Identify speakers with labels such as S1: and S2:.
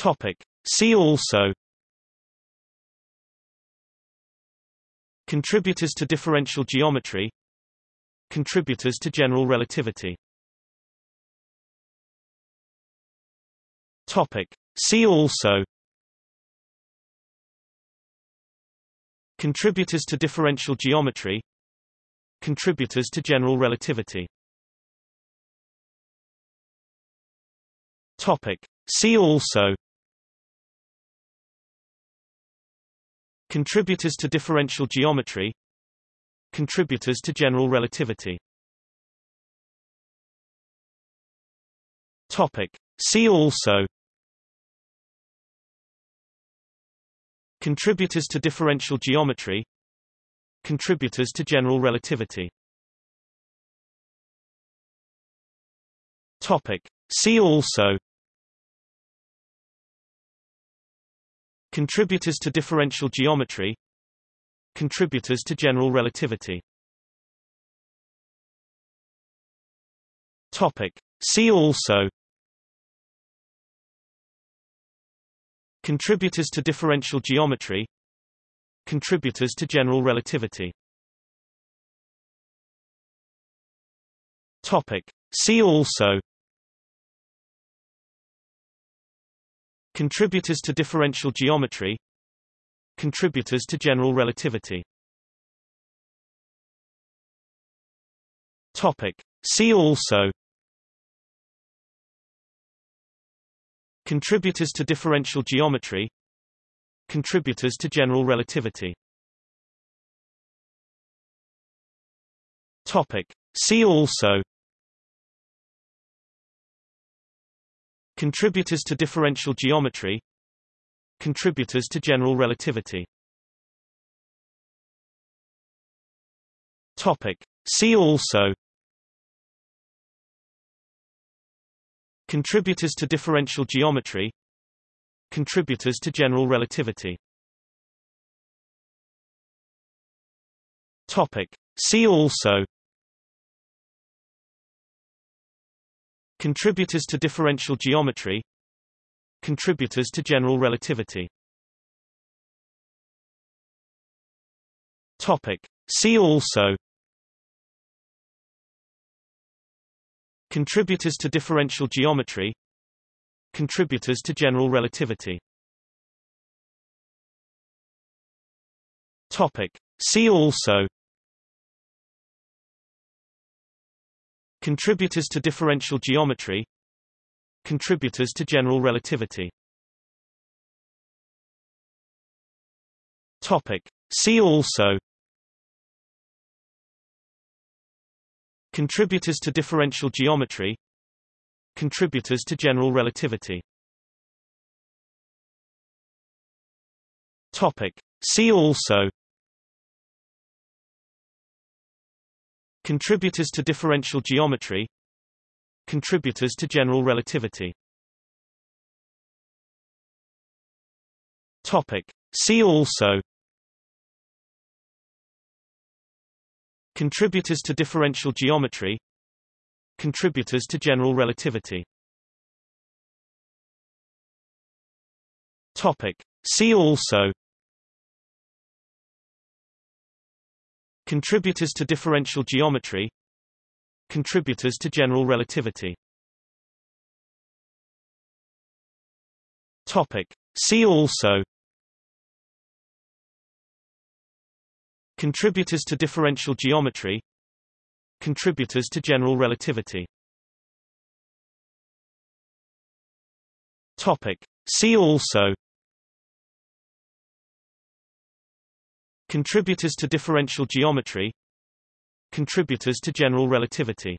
S1: Topic. See also Contributors to differential geometry Contributors to general relativity Topic. See also Contributors to differential geometry Contributors to general relativity Topic. See also Contributors to differential geometry Contributors to general relativity Topic. See also Contributors to differential geometry Contributors to general relativity Topic. See also Contributors to differential geometry Contributors to general relativity Topic. See also Contributors to differential geometry Contributors to general relativity Topic. See also Contributors to differential geometry Contributors to general relativity Topic. See also Contributors to differential geometry Contributors to general relativity Topic. See also Contributors to differential geometry Contributors to general relativity Topic. See also Contributors to differential geometry Contributors to general relativity Topic. See also Contributors to differential geometry Contributors to general relativity Topic. See also Contributors to differential geometry Contributors to general relativity Topic. See also Contributors to differential geometry Contributors to general relativity Topic. See also Contributors to differential geometry Contributors to general relativity Topic. See also Contributors to differential geometry Contributors to general relativity Topic. See also Contributors to differential geometry Contributors to general relativity Topic. See also Contributors to differential geometry Contributors to general relativity Topic. See also Contributors to differential geometry Contributors to general relativity Topic. See also Contributors to differential geometry Contributors to general relativity